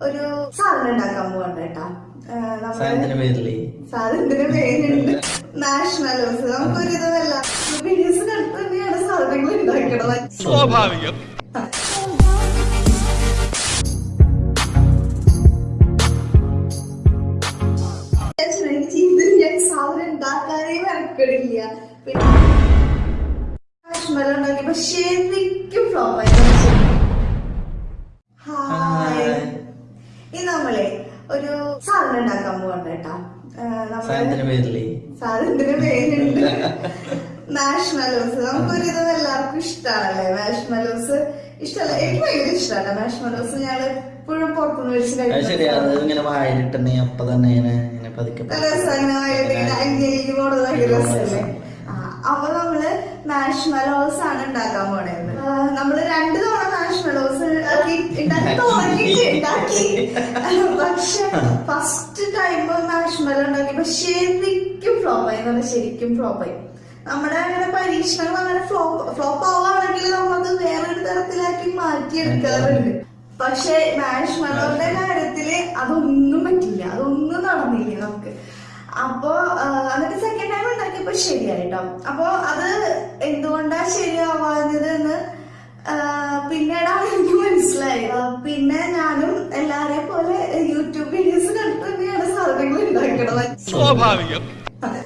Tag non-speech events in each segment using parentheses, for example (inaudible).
ഒരു സാധനം ഉണ്ടാക്കാൻ പോകണ്ട കേട്ടാ. സാധനത്തിന്റെ പേരുണ്ട് നാഷണലോസ് നമുക്കൊരു ഇതല്ല തന്നെയാണ് സാധനങ്ങൾ ഉണ്ടാക്കണത്. സ്വാഭാവികം. പിന്നെ പക്ഷേ ശരിക്കും ഫ്ലോപ്പ് ഹായ്. ഇനി നമ്മളെ ഒരു സാധനം ഉണ്ടാക്കാൻ പോകണ്ട കേട്ടാ. സാധനത്തിന്റെ പേരുണ്ട് മാഷ്മലോസ് (laughs) നമുക്കൊരു ഇത് എല്ലാവർക്കും ഇഷ്ടമാണല്ലേ മാഷ്മലോസ് ഇഷ്ടമല്ല എനിക്ക് ഭയങ്കര ഇഷ്ടമാണ് മാഷ്മലോസ് ഞങ്ങൾ എപ്പോഴും പുറത്തുനിന്ന് പതുക്കെ നല്ല രസമാണ്. ഭയങ്കര രസമല്ലേ അപ്പൊ നമ്മൾ മാഷ്മലോസ് ആണ് ഉണ്ടാക്കാൻ പോണത് നമ്മൾ രണ്ടു തവണ മാഷ്മലോസ് ഉണ്ടാക്കി ഉണ്ടാക്കി. പക്ഷെ ഫസ്റ്റ് ടൈം മാഷ്മലോ പക്ഷെ ശരിക്കും ഫ്ലോപ്പായി എന്ന് പറഞ്ഞാൽ ശരിക്കും ഫ്ലോപ്പായി നമ്മുടെ അങ്ങനെ പരീക്ഷണങ്ങൾ അങ്ങനെ ഫ്ലോപ്പ് ഫ്ലോപ്പ് ആവുകയാണെങ്കിൽ നമ്മളത് വേറൊരു തരത്തിലാക്കി മാറ്റിയെടുക്കാറുണ്ട് പക്ഷെ മാഷ്മലോന്റെ കാര്യത്തിൽ അതൊന്നും പറ്റില്ല. അതൊന്നും നടന്നില്ല നമുക്ക്. അപ്പോ എന്നിട്ട് ഉണ്ടാക്കിയപ്പോ ശരിയായിട്ടോ? അപ്പോ അത് എന്തുകൊണ്ടാ ശരിയാവാഞ്ഞത് എന്ന് പിന്നീടാണ് എനിക്ക് മനസ്സിലായി പിന്നെ ഞാനും എല്ലാരെ പോലെ യൂട്യൂബ് വീഡിയോസ് കണ്ടിട്ട് തന്നെയാണ് സാധനങ്ങൾ ഉണ്ടാക്കണത്. സ്വാഭാവികം.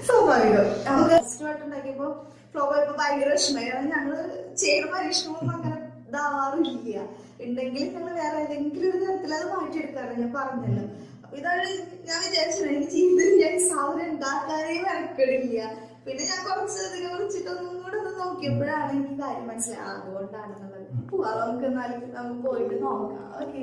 സ്വാഭാവികം. നമുക്ക് ഉണ്ടാക്കിയപ്പോ ഫ്ലോ ഇപ്പൊ ഭയങ്കര വിഷമമായി. ഞങ്ങൾ ചെയ്യുന്ന പരീക്ഷണമൊന്നും അങ്ങനെ ഇതാവാറില്ല ഉണ്ടെങ്കിൽ ഞങ്ങൾ വേറെ ഏതെങ്കിലും ഒരു തരത്തിൽ അത് മാറ്റിയെടുക്കാറ് ഞാൻ പറഞ്ഞല്ലോ. ഇതാണ് ഞാൻ വിചാരിച്ചത് എനിക്ക് ജീവിതത്തിൽ ഞാൻ സാധനം ഉണ്ടാക്കാനേ മെനക്കെടില്ല പിന്നെ ഞാൻ കുറച്ച് ഇതിനെ കുറിച്ചിട്ടൊന്നും കൂടെ ഒന്ന് നോക്കിയപ്പോഴാണ് എനിക്ക് കാര്യം മനസ്സിലായത്. അതുകൊണ്ടാണെന്നുള്ളത് പോവാം. നമുക്ക് എന്നാലും നമുക്ക് പോയിട്ട് നോക്കാം. ഓക്കെ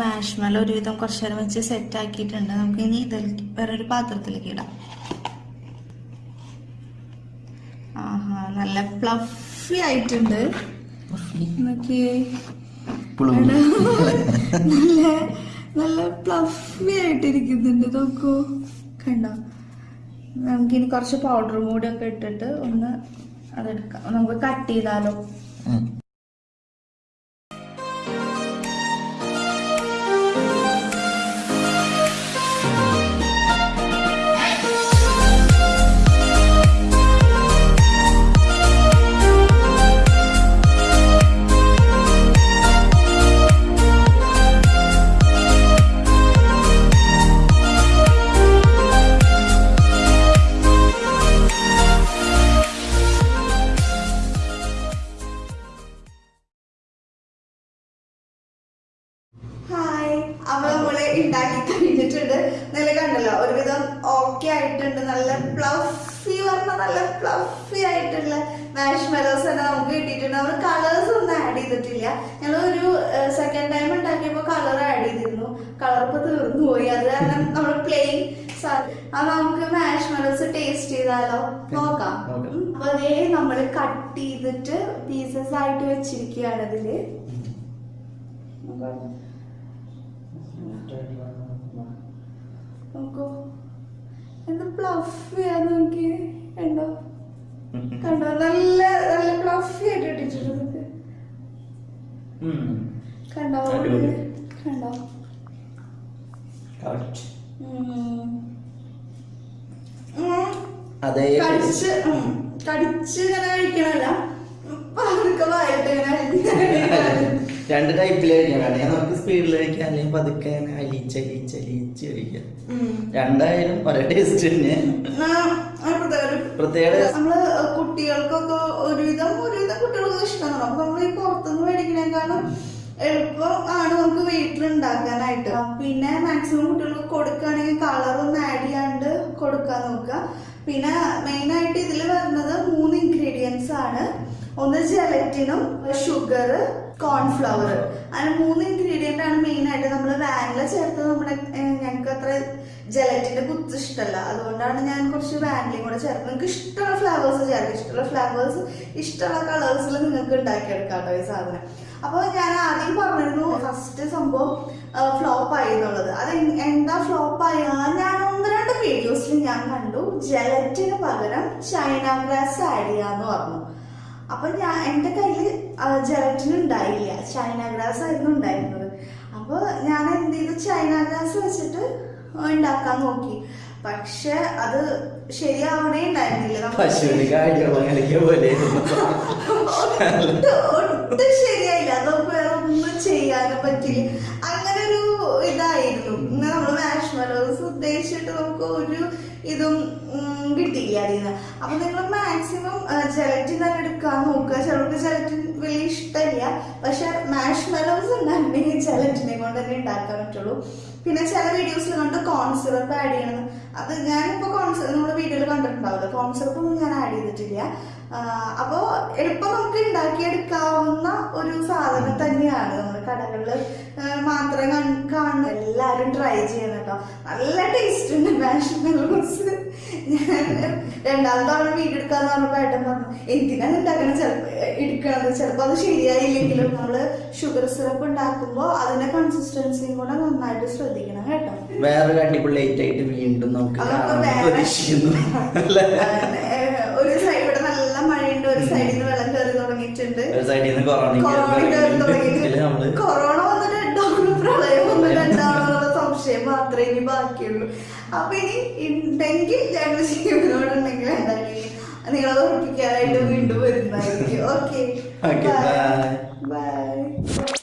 മാഷ്മല ഒരുവിധം കുറച്ചു നേരം വെച്ച് സെറ്റ് ആക്കിയിട്ടുണ്ട്. നമുക്ക് ഇനി ഇതിൽ വേറൊരു പാത്രത്തിലേക്ക് ഇടാം. ആഹാ നല്ല പ്ലഫി ആയിട്ടുണ്ട്. നല്ല നല്ല പ്ലഫി ആയിട്ടിരിക്കുന്നുണ്ട്. നോക്കൂ. കണ്ടോ? നമുക്കിനി കുറച്ച് പൗഡറും കൂടി ഒക്കെ ഇട്ടിട്ട് ഒന്ന് അതെടുക്കാം. നമുക്ക് കട്ട് ചെയ്താലോ? ആയിട്ടുണ്ട് നല്ല പ്ലഫി പറഞ്ഞ നല്ല പ്ലഫി ആയിട്ടുള്ള മാഷ് മെലോസ് തന്നെ നമുക്ക് കിട്ടിയിട്ടുണ്ട്. നമ്മൾ കളേഴ്സ് ഒന്നും ആഡ് ചെയ്തിട്ടില്ല. ഞങ്ങൾ ഒരു സെക്കൻഡ് ടൈം ഉണ്ടാക്കിയപ്പോൾ കളർ ആഡ് ചെയ്തിരുന്നു. കളർ ഇപ്പൊ തീർന്നു പോയി. അത് കാരണം നമ്മൾ പ്ലെയിൻ അത് നമുക്ക് മാഷ് മെലോസ് ടേസ്റ്റ് ചെയ്താലോ നോക്കാം. അപ്പൊ അതേ നമ്മൾ കട്ട് ചെയ്തിട്ട് പീസസ് ആയിട്ട് വെച്ചിരിക്കുകയാണ് അതിൽ. നോക്കാം. എന്ത് പ്ലഫിയാ നോക്കി കണ്ടോ? കണ്ടോ? നല്ല നല്ല പ്ലഫി ആയിട്ട് ഇട്ടിട്ടുണ്ട്. കണ്ടോ? കണ്ടോ? കടിച്ച്. കടിച്ച് ഇങ്ങനെ കഴിക്കണല്ല. പതുക്കെ വായിട്ട് ഇങ്ങനെ (laughs) രണ്ട് ടൈപ്പിലായിരിക്കും വേണമെങ്കിൽ നമുക്ക് സ്പീഡിൽ കഴിക്കാം അല്ലെങ്കിൽ പതുക്കെ അലിച്ച് അലിച്ച് അലിച്ച് കഴിക്കാം. രണ്ടായാലും ഒരേ ടേസ്റ്റ് തന്നെ. പ്രത്യേക- നമ്മൾ കുട്ടികൾക്കൊക്കെ ഒരുവിധം ഒരുവിധം കുട്ടികൾക്ക് ഇഷ്ടമാണ്. അപ്പൊ നമ്മൾ ഈ പുറത്തുനിന്ന് മേടിക്കണേക്കാളും എളുപ്പം ആണ് നമുക്ക് വീട്ടിൽ ഉണ്ടാക്കാനായിട്ട് പിന്നെ മാക്സിമം കുട്ടികൾക്ക് കൊടുക്കുകയാണെങ്കിൽ കളറൊന്നും ആഡ് ചെയ്യാണ്ട് കൊടുക്കാൻ നോക്കുക. പിന്നെ മെയിൻ ആയിട്ട് ഇതിൽ വരുന്നത് മൂന്ന് ഇൻഗ്രീഡിയൻസ് ആണ്. ഒന്ന് ജലറ്റിനും ഷുഗർ കോൺഫ്ലവർ അങ്ങനെ മൂന്ന് ഇൻഗ്രീഡിയന്റ് ആണ് മെയിൻ ആയിട്ട് നമ്മൾ വാനില ചേർത്ത് നമ്മുടെ ഞങ്ങൾക്ക് അത്ര ജലറ്റിന്റെ കുത്ത് ഇഷ്ടമല്ല അതുകൊണ്ടാണ് ഞാൻ കുറച്ച് വാനിലയും കൂടെ ചേർത്ത് നിങ്ങൾക്ക് ഇഷ്ടമുള്ള ഫ്ലവേഴ്സ് ചേർക്കും. ഇഷ്ടമുള്ള ഫ്ലവേഴ്സ് ഇഷ്ടമുള്ള കളേഴ്സിൽ നിങ്ങൾക്ക് ഉണ്ടാക്കിയെടുക്കാം കേട്ടോ ഈ സാധനം. അപ്പോൾ ഞാൻ ആദ്യം പറഞ്ഞിരുന്നു ഫസ്റ്റ് സംഭവം ഫ്ലോപ്പ് ആയി എന്നുള്ളത്. അത് എന്താ ഫ്ലോപ്പ് ആയി? ഞാൻ ഒന്ന് രണ്ട് വീഡിയോസിൽ ഞാൻ കണ്ടു. ജലറ്റിന് പകരം ചൈന ഗ്രാസ് ആഡ് ചെയ്യാന്ന് പറഞ്ഞു. അപ്പൊ ഞാൻ എന്റെ കയ്യിൽ ജലറ്റിന് ഉണ്ടായില്ല. ചൈന ഗ്ലാസ് ആയിരുന്നു ഉണ്ടായിരുന്നത്. അപ്പൊ ഞാൻ എന്ത് ചെയ്തു? ചൈന ഗ്ലാസ് വെച്ചിട്ട് ഉണ്ടാക്കാൻ നോക്കി. പക്ഷെ അത് ശരിയാവണേ ഉണ്ടായിരുന്നില്ല. ഒട്ടും ശരിയായില്ല. അതൊക്കെ വേറെ ഒന്നും ചെയ്യാനും പറ്റില്ല. അങ്ങനെ ഇതായിരുന്നു. ഇങ്ങനെ നമ്മൾ മാഷ്മലോസ് ഉദ്ദേശിച്ചിട്ട് നമുക്ക് ഒരു ഇതും കിട്ടിയില്ല അതിൽ അപ്പൊ നിങ്ങൾ മാക്സിമം ജലറ്റിൻ തന്നെ എടുക്കാൻ നോക്കുക. ചിലർക്ക് ജലറ്റിൻ വലിയ ഇഷ്ടമില്ല. പക്ഷെ മാഷ്മലോസ് ഉണ്ടാക്കണമെങ്കിൽ ജലറ്റിനെ കൊണ്ട് തന്നെ ഉണ്ടാക്കാൻ പറ്റുള്ളൂ. പിന്നെ ചില വീഡിയോസിൽ കണ്ട് കോൺ സിറപ്പ് ആഡ് ചെയ്യണം. അത് ഞാനിപ്പോ കോൺ സിറപ്പ് നമ്മുടെ വീഡിയോയിൽ കണ്ടിട്ടുണ്ടാവില്ല? കോൺ ഒന്നും ഞാൻ ആഡ് ചെയ്തിട്ടില്ല. അപ്പോൾ അപ്പോ എളുപ്പം നമുക്ക് ഉണ്ടാക്കിയെടുക്കാവുന്ന ഒരു സാധനം തന്നെയാണ് നമ്മുടെ കടകളിൽ മാത്രം കാണുന്ന എല്ലാവരും ട്രൈ ചെയ്യണം കേട്ടോ. നല്ല ടേസ്റ്റ് ഉണ്ട് മാഷ്മെലോസ് ഞാൻ രണ്ടാമത്തെ തവണ വീഡിയോ എടുക്കാന്ന് പറഞ്ഞപ്പോ ഏട്ടൻ പറഞ്ഞു എന്തിനാണ് ഉണ്ടാക്കണം ചിലപ്പോ എടുക്കണത്? ചിലപ്പോ അത് ശരിയായില്ലെങ്കിലും നമ്മൾ ഷുഗർ സിറപ്പ് ഉണ്ടാക്കുമ്പോൾ അതിന്റെ കൺസിസ്റ്റൻസിയും കൂടെ നന്നായിട്ട് ശ്രദ്ധിക്കണം കേട്ടോ. വേറെ അടിപൊളി ആയിട്ട് വീണ്ടും നമുക്ക്? ഒരു സൈഡ് ഇവിടെ നല്ല മഴയുണ്ട് ഒരു സൈഡിൽ നിന്ന് വെള്ളം കയറി തുടങ്ങിയിട്ടുണ്ട്. ഒരു സൈഡിൽ നിന്ന് കൊറോണ കൊറോണ വന്നിട്ട് പ്രളയം വന്നിട്ട് ഉണ്ടാവുന്നുള്ള സംശയം മാത്രമേ ഇനി ബാക്കിയുള്ളൂ. അപ്പൊ ഇനി ഉണ്ടെങ്കിൽ ഞങ്ങൾ ജീവനോടുണ്ടെങ്കിൽ എന്തായാലും നിങ്ങളത് ഉറപ്പിക്കാനായിട്ട് വീണ്ടും വരുന്നതായിരിക്കും. Okay okay bye